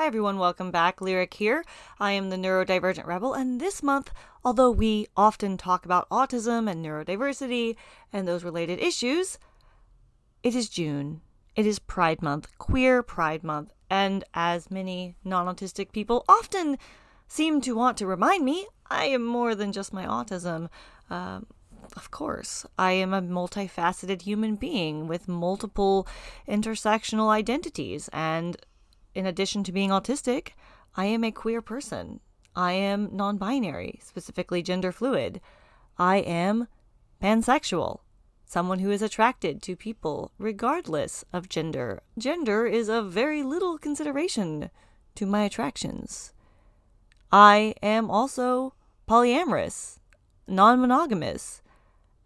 Hi everyone, welcome back. Lyric here. I am the Neurodivergent Rebel, and this month, although we often talk about autism and neurodiversity and those related issues, it is June. It is Pride Month, Queer Pride Month, and as many non autistic people often seem to want to remind me, I am more than just my autism. Um, of course, I am a multifaceted human being with multiple intersectional identities, and in addition to being autistic, I am a queer person. I am non binary, specifically gender fluid. I am pansexual, someone who is attracted to people regardless of gender. Gender is of very little consideration to my attractions. I am also polyamorous, non monogamous,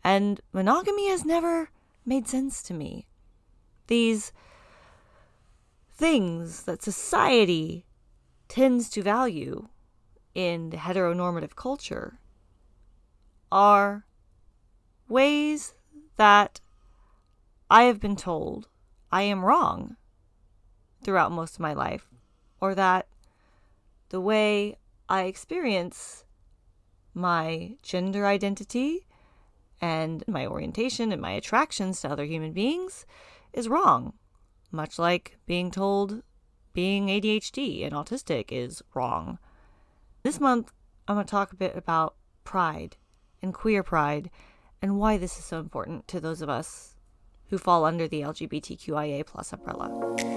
and monogamy has never made sense to me. These things that society tends to value in the heteronormative culture are ways that I have been told I am wrong throughout most of my life, or that the way I experience my gender identity and my orientation and my attractions to other human beings is wrong much like being told being ADHD and autistic is wrong. This month, I'm going to talk a bit about pride and queer pride and why this is so important to those of us who fall under the LGBTQIA plus umbrella.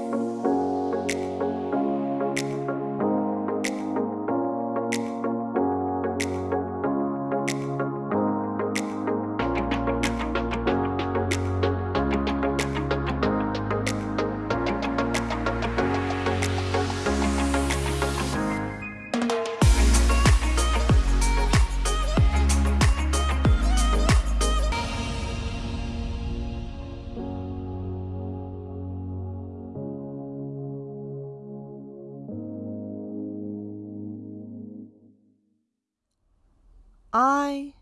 I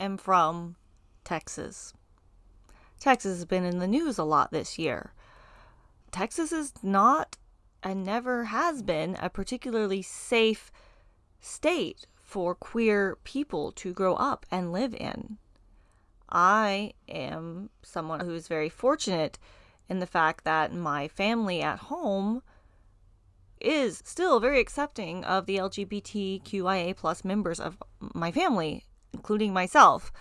am from Texas. Texas has been in the news a lot this year. Texas is not and never has been a particularly safe state for queer people to grow up and live in. I am someone who is very fortunate in the fact that my family at home is still very accepting of the LGBTQIA plus members of my family, including myself.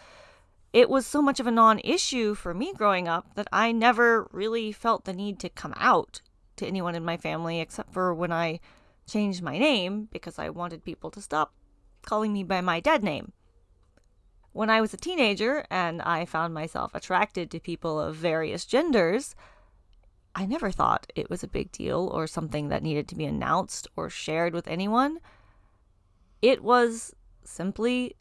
It was so much of a non issue for me growing up that I never really felt the need to come out to anyone in my family except for when I changed my name because I wanted people to stop calling me by my dead name. When I was a teenager and I found myself attracted to people of various genders, I never thought it was a big deal or something that needed to be announced or shared with anyone. It was simply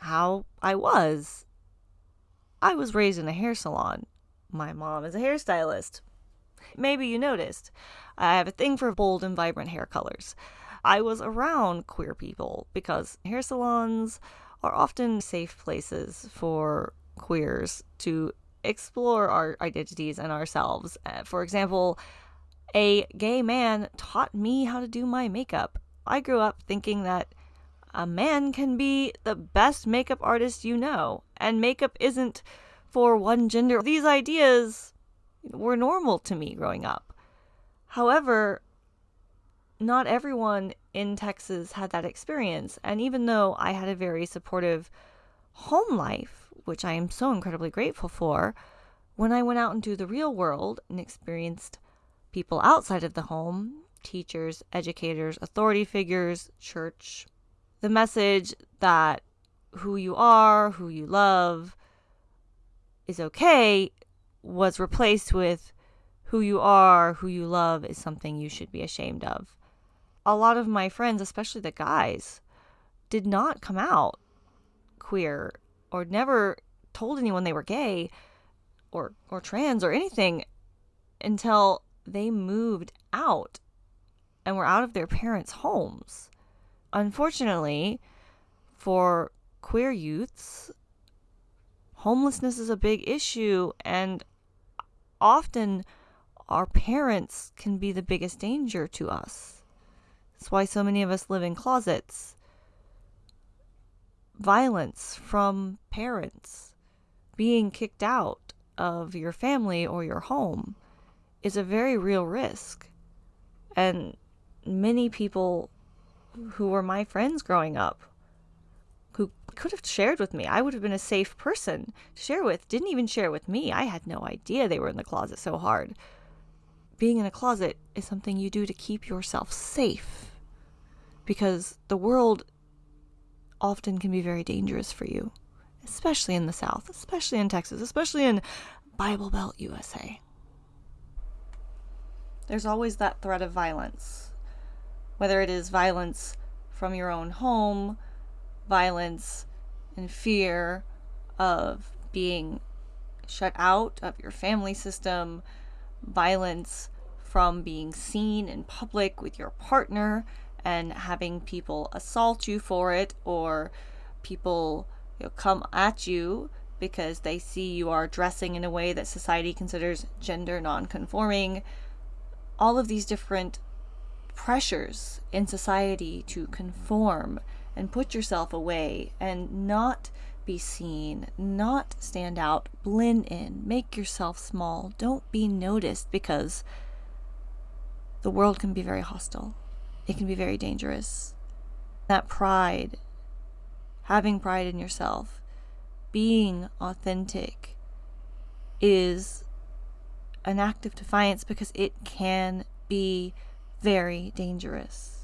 how I was. I was raised in a hair salon. My mom is a hairstylist. Maybe you noticed. I have a thing for bold and vibrant hair colors. I was around queer people because hair salons are often safe places for queers to explore our identities and ourselves. Uh, for example, a gay man taught me how to do my makeup. I grew up thinking that a man can be the best makeup artist you know, and makeup isn't for one gender. These ideas were normal to me growing up. However, not everyone in Texas had that experience, and even though I had a very supportive home life, which I am so incredibly grateful for, when I went out into the real world and experienced people outside of the home, teachers, educators, authority figures, church, the message that who you are, who you love is okay was replaced with who you are, who you love is something you should be ashamed of. A lot of my friends, especially the guys, did not come out queer or never told anyone they were gay or or trans or anything until they moved out and were out of their parents' homes. Unfortunately, for queer youths, homelessness is a big issue and often our parents can be the biggest danger to us. That's why so many of us live in closets. Violence from parents, being kicked out of your family or your home is a very real risk. And many people who were my friends growing up who could have shared with me. I would have been a safe person to share with, didn't even share with me. I had no idea they were in the closet so hard. Being in a closet is something you do to keep yourself safe because the world often can be very dangerous for you, especially in the South, especially in Texas, especially in Bible Belt USA. There's always that threat of violence, whether it is violence from your own home, violence and fear of being shut out of your family system, violence from being seen in public with your partner and having people assault you for it or people you know, come at you because they see you are dressing in a way that society considers gender non-conforming all of these different pressures in society to conform and put yourself away and not be seen, not stand out, blend in, make yourself small. Don't be noticed because the world can be very hostile. It can be very dangerous. That pride, having pride in yourself, being authentic is an act of defiance because it can be very dangerous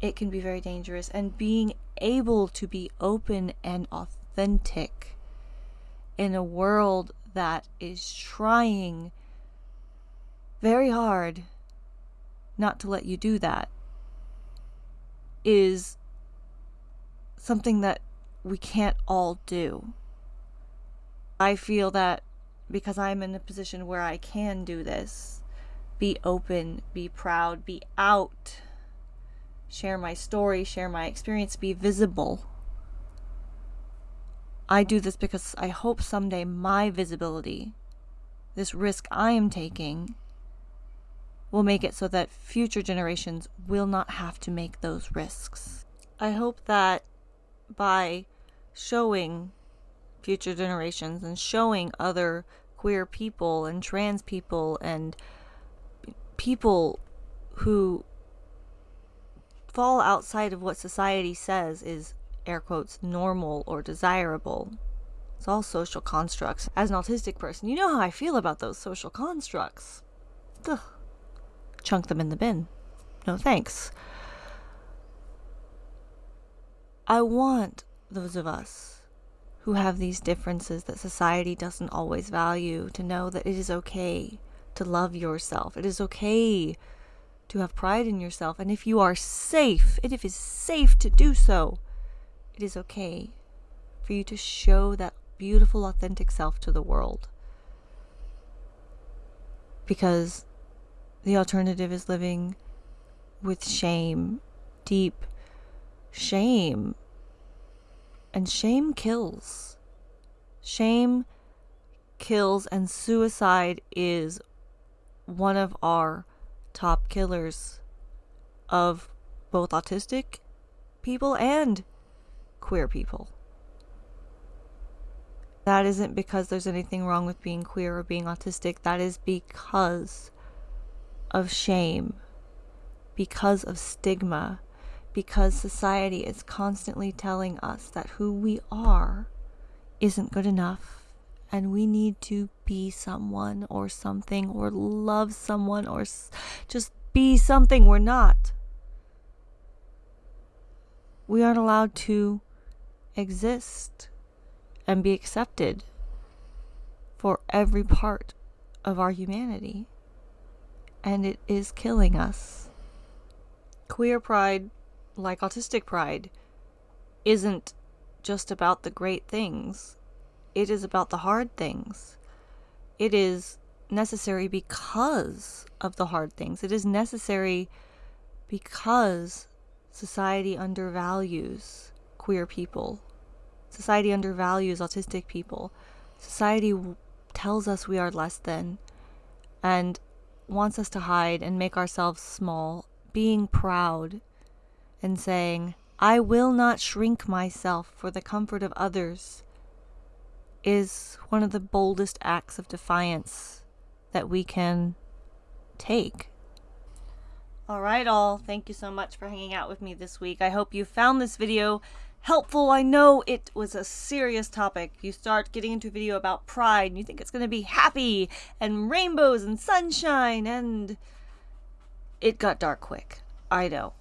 it can be very dangerous. And being able to be open and authentic in a world that is trying very hard not to let you do that is something that we can't all do. I feel that because I'm in a position where I can do this, be open, be proud, be out share my story, share my experience, be visible. I do this because I hope someday my visibility, this risk I am taking, will make it so that future generations will not have to make those risks. I hope that by showing future generations and showing other queer people and trans people and people who fall outside of what society says is air quotes normal or desirable. It's all social constructs. As an autistic person, you know how I feel about those social constructs. Ugh. Chunk them in the bin. No thanks. I want those of us who have these differences that society doesn't always value to know that it is okay to love yourself. It is okay to have pride in yourself. And if you are safe, and if it is safe to do so, it is okay for you to show that beautiful, authentic self to the world. Because the alternative is living with shame, deep shame. And shame kills. Shame kills, and suicide is one of our top killers of both autistic people and queer people. That isn't because there's anything wrong with being queer or being autistic. That is because of shame, because of stigma, because society is constantly telling us that who we are isn't good enough and we need to be someone or something or love someone or just be something we're not. We aren't allowed to exist and be accepted for every part of our humanity. And it is killing us. Queer pride, like autistic pride, isn't just about the great things it is about the hard things. It is necessary because of the hard things. It is necessary because society undervalues queer people. Society undervalues autistic people. Society tells us we are less than. And wants us to hide and make ourselves small, being proud and saying, I will not shrink myself for the comfort of others, is one of the boldest acts of defiance that we can take. All right, all. Thank you so much for hanging out with me this week. I hope you found this video helpful. I know it was a serious topic. You start getting into a video about pride and you think it's going to be happy and rainbows and sunshine and it got dark quick. I know.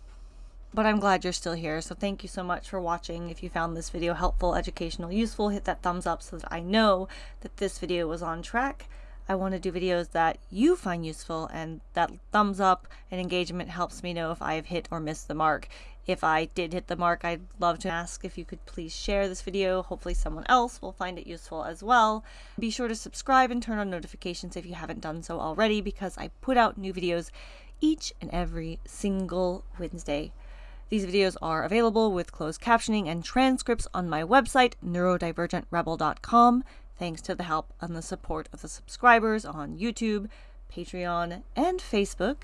But I'm glad you're still here. So thank you so much for watching. If you found this video helpful, educational, useful, hit that thumbs up so that I know that this video was on track. I want to do videos that you find useful and that thumbs up and engagement helps me know if I've hit or missed the mark. If I did hit the mark, I'd love to ask if you could please share this video. Hopefully someone else will find it useful as well. Be sure to subscribe and turn on notifications if you haven't done so already because I put out new videos each and every single Wednesday. These videos are available with closed captioning and transcripts on my website, neurodivergentrebel.com thanks to the help and the support of the subscribers on YouTube, Patreon, and Facebook.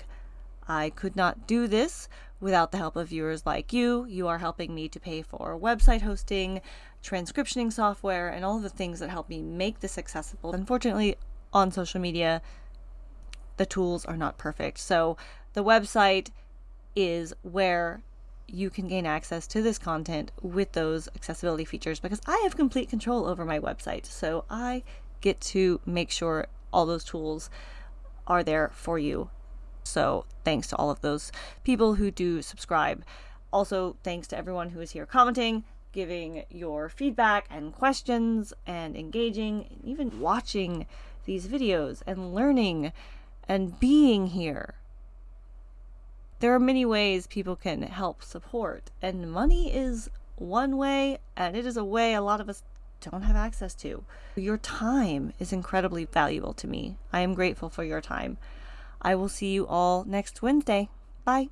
I could not do this without the help of viewers like you. You are helping me to pay for website hosting, transcriptioning software, and all the things that help me make this accessible. Unfortunately, on social media, the tools are not perfect. So the website is where you can gain access to this content with those accessibility features because I have complete control over my website. So I get to make sure all those tools are there for you. So thanks to all of those people who do subscribe. Also, thanks to everyone who is here commenting, giving your feedback and questions and engaging, and even watching these videos and learning and being here there are many ways people can help support, and money is one way, and it is a way a lot of us don't have access to. Your time is incredibly valuable to me. I am grateful for your time. I will see you all next Wednesday. Bye.